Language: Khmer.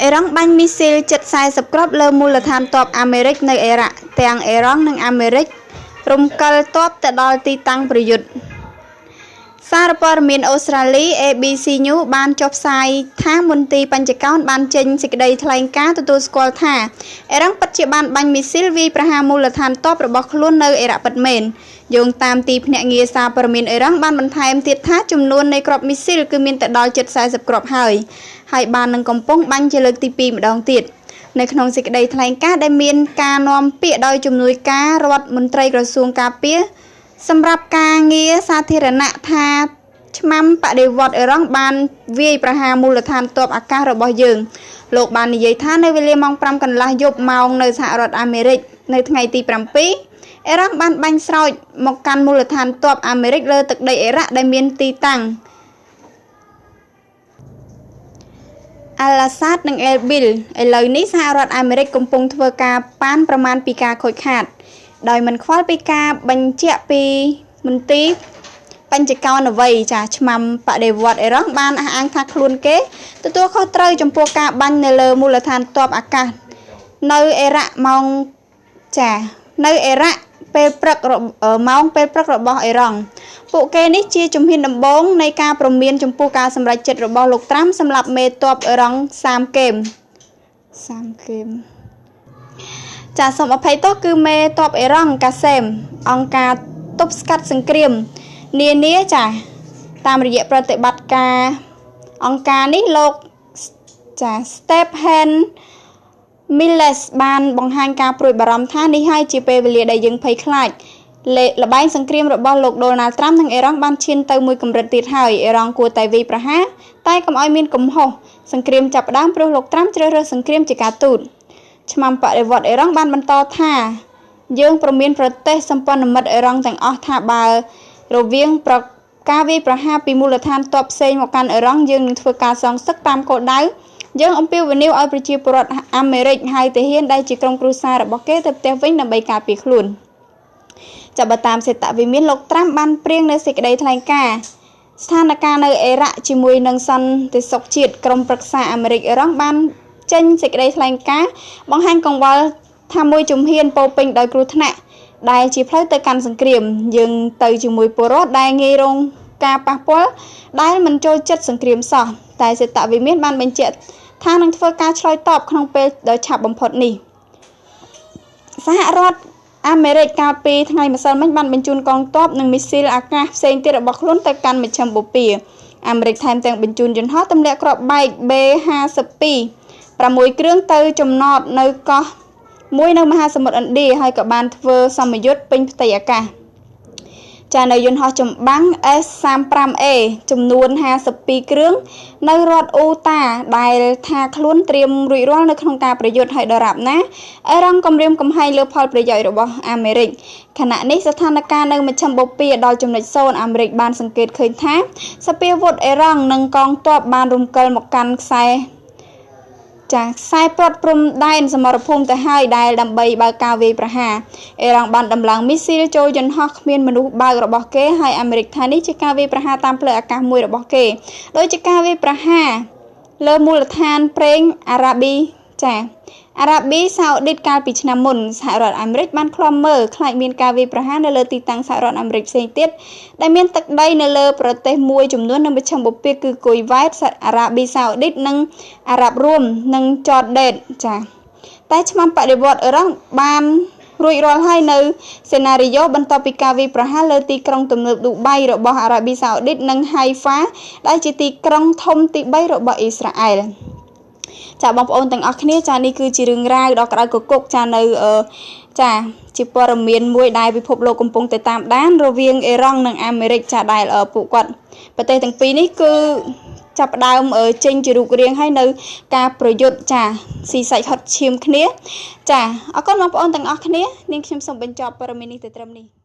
អ៊ីរ៉ង់បាញ់មីស៊ីលជិត40គ្រាប់លើមូលដ្ឋានទ័ពអាមេរិកនៅអ៊ីរ៉ាក់ ទាំងអ៊ីរ៉ង់និងអាមេរិករំកិលទ័ពទៅដល់ទីតាំងប្រយុទ្ធ សារព័ត៌មានអូស្ត្រាលី ABC News បានចុះផ្សាយថាមន្ទីរបញ្ចកោណបានចេញសេចក្តីថ្លែងការណ៍ទទួលស្គាល់ថាអ៊ីរ៉ង់ពិតជាបានបាញ់មីស៊ីលវាយប្រហារមូលដ្ឋានទ័ពរបស់ខ្លួននៅអ៊ីរ៉ាក់ពិតមែនយោងតាមទីភ្នាក់ងារសារព័ត៌មានអ៊ីរ៉ង់បានបន្ថែមទៀតថាចំនួននៃគ្រាប់មីស៊ីលគឺមានទៅដល់ជិត40គ្រាប់ហើយហើយបាននឹងកំពុងបាញ់ជាលើកទី2ម្ដងទៀតនៅក្នុងសេចក្តីថ្លែងការណ៍ដែលមានការនាំពាក្យដោយជំនួយការរដ្ឋមន្ត្រីក្រសួងការពារ សម្រាប់ការងារសាធារណៈថាឆ្មាំបដិវត្តអ៊ីរ៉ង់បានវាយប្រហារមូលដ្ឋានទ័ពអាកាសរបស់យើងលោកបាននិយាយថានៅវេលាម៉ោង5កន្លះយប់ម៉ោងនៅសហរដ្ឋអាមេរិកនៅថ្ងៃទី7អ៊ីរ៉ង់បានបាញ់ស្រោចមកកាន់មូលដ្ឋានទ័ពអាមេរិកលើទឹកដីអ៊ីរ៉ាក់ដែលមានទីតាំងអាល់ឡាសាតនិងអេលប៊ីលឥឡូវនេះសហរដ្ឋអាមេរិកកំពុងធ្វើការប៉ានប្រមាណពីការខូចខាត ដោយមិនខ្វល់ពីការបញ្ជាក់ពីមន្ទីរបញ្ចកោណអ្វីចាឆ្មាំបដិវត្តអ៊ីរ៉ង់បានអះអាងថាខ្លួនគេទទួលខុសត្រូវចំពោះការបាញ់នៅលើមូលដ្ឋានទ័ពអាកាសនៅអ៊ីរ៉ាក់ម៉ោងចានៅអ៊ីរ៉ាក់ពេលព្រឹកម៉ោងពេលព្រឹករបស់អ៊ីរ៉ង់ពួកគេនេះជាជំហានដំបូងនៃការប្រមានចំពោះការសម្រេចចិត្តរបស់លោកត្រាំសម្រាប់មេតបអ៊ីរ៉ង់30គេម30គេម ចាសូមអភ័យទោសគឺមេតបអ៊ីរ៉ង់កាសេមអង្គការទប់ស្កាត់សង្គ្រាមនានាចាតាមរយៈប្រតិបត្តិការអង្គការនេះលោកចា Stephen Miles បានបង្ហាញការព្រួយបារម្ភថានេះហើយជាពេលវេលាដែលយើងភ័យខ្លាចលបែងសង្គ្រាមរបស់លោកដូណាល់ត្រាំនិងអ៊ីរ៉ង់បានឈានទៅមួយកម្រិតទៀតហើយអ៊ីរ៉ង់គួរតែវាយប្រហារតែកុំឲ្យមានកំហុសសង្គ្រាមចាប់ផ្ដើមព្រោះលោកត្រាំជ្រើសរើសសង្គ្រាមជាការទូត ឆ្មាំបដិវត្តអ៊ីរ៉ង់បានបន្តថា យើងប្រមានប្រទេសសម្ព័ន្ធមិត្តអ៊ីរ៉ង់ទាំងអស់ថាបើ រវាងប្រការវាយប្រហារពីមូលដ្ឋានទ័ពផ្សេងមកកាន់អ៊ីរ៉ង់យើងនឹងធ្វើការសងសឹកតាមគោលដៅយើងអំពាវនាវឲ្យប្រជាពលរដ្ឋអាមេរិកហៅទាហានដែលជាក្រុមគ្រួសាររបស់គេទៅផ្ទះវិញដើម្បីការពារខ្លួនចាប់បើតាមសេតវិមានលោកត្រាំបានព្រៀងនៅសេចក្តីថ្លែងការណ៍ស្ថានភាពនៅអ៊ីរ៉ាក់ជាមួយនឹងសន្តិសុខជាតិក្រុមប្រឹក្សាអាមេរិកអ៊ីរ៉ង់បាន ចេញសេចក្តីថ្លែងការណ៍បង្ហាញកង្វល់ថាមួយជំហានពោពេញដោយគ្រោះថ្នាក់ដែលជាផ្លូវទៅកាន់សង្គ្រាម យើងទៅជាមួយពលរដ្ឋដែលងាយរងការប៉ះពាល់ដែលមិនចូលចិត្តសង្គ្រាមសោះតែសេតវិមានបានបញ្ជាក់ថានឹងធ្វើការឆ្លើយតបក្នុងពេលដ៏ឆាប់បំផុតនេះសហរដ្ឋអាមេរិកកាលពីថ្ងៃម្សិលមិញបានបញ្ជូនកងទ័ពនិងមីស៊ីលអាកាសផ្សេងទៀតរបស់ខ្លួនទៅកាន់មជ្ឈិមបូព៌ាអាមេរិកថែមទាំងបញ្ជូនយន្តហោះទម្លាក់គ្រាប់បែក B52 6គ្រឿងទៅចំណតនៅកោះមួយនៅមហាសមុទ្រឥណ្ឌាហើយក៏បានធ្វើសម្ពយុទ្ធពេញផ្ទៃអាកាសចានៅយន្តហោះចម្បាំង S35A ចំនួន52គ្រឿងនៅរដ្ឋអូតាដែលថាខ្លួនត្រៀមរួចរាល់នៅក្នុងការប្រយុទ្ធឲ្យដរាបណាអេរ៉ង់គម្រាមកំហែងលើផលប្រយោជន៍របស់អាមេរិកខណៈនេះស្ថានភាពនៅមជ្ឈមបូព៌ាដល់ចំណុចសូនអាមេរិកបានសង្កេតឃើញថាសពាវុធអេរ៉ង់និងកងទ័ពបានរំកិលមកកាន់ខ្សែ ចាខ្សែព្រត់ព្រំដែនសមរភូមិទៅហើយដែលដើម្បីបើកការវាយប្រហារអ៊ីរ៉ង់បានដំឡើងមីស៊ីលចូលយន្តហោះគ្មានមនុស្សបើករបស់គេហើយអាមេរិកថានេះជាការវាយប្រហារតាមផ្លូវអាកាសមួយរបស់គេដោយជាការវាយប្រហារលើមូលដ្ឋានប្រេងអារ៉ាប៊ីចា អារ៉ាប៊ីសាអូឌីតកាលពីឆ្នាំមុនសហរដ្ឋអាមេរិកបានឃ្លាំមើលខ្លាចមានការវាយប្រហារនៅលើទីតាំងសហរដ្ឋអាមេរិកផ្សេងទៀតដែលមានទឹកដីនៅលើប្រទេសមួយចំនួននៅមជ្ឈមបូព៌ាគឺគុយវ៉ែតអារ៉ាប៊ីសាអូឌីតនិងអារ៉ាប់រួមនិងចតដេតចាតែឆ្មាំបដិវត្តអ៊ីរ៉ង់បានរួចរាល់ហើយនៅសេណារីយ៉ូបន្ទាប់ពីការវាយប្រហារលើទីក្រុងទំនើបឌូបៃរបស់អារ៉ាប៊ីសាអូឌីតនិងហៃហ្វាដែលជាទីក្រុងធំទី3របស់អ៊ីស្រាអែល ចាបងប្អូនទាំងអស់គ្នាចានេះគឺជារឿងរ៉ាវដ៏ក្តៅគគុកចានៅចាជាព័ត៌មានមួយដែលពិភពលោកកំពុងតែតាមដានរវាងអ៊ីរ៉ង់និងអាមេរិកចាដែលពួកគាត់ប្រទេសទាំងពីរនេះគឺចាប់ដើមចេញជារូបរាងហើយនៅ ការប្រយុទ្ធចាស៊ីសាច់ហត់ឈាមគ្នា ចាអរគុណបងប្អូនទាំងអស់គ្នានាងខ្ញុំសូមបញ្ចប់ព័ត៌មាននេះទៅត្រឹមនេះ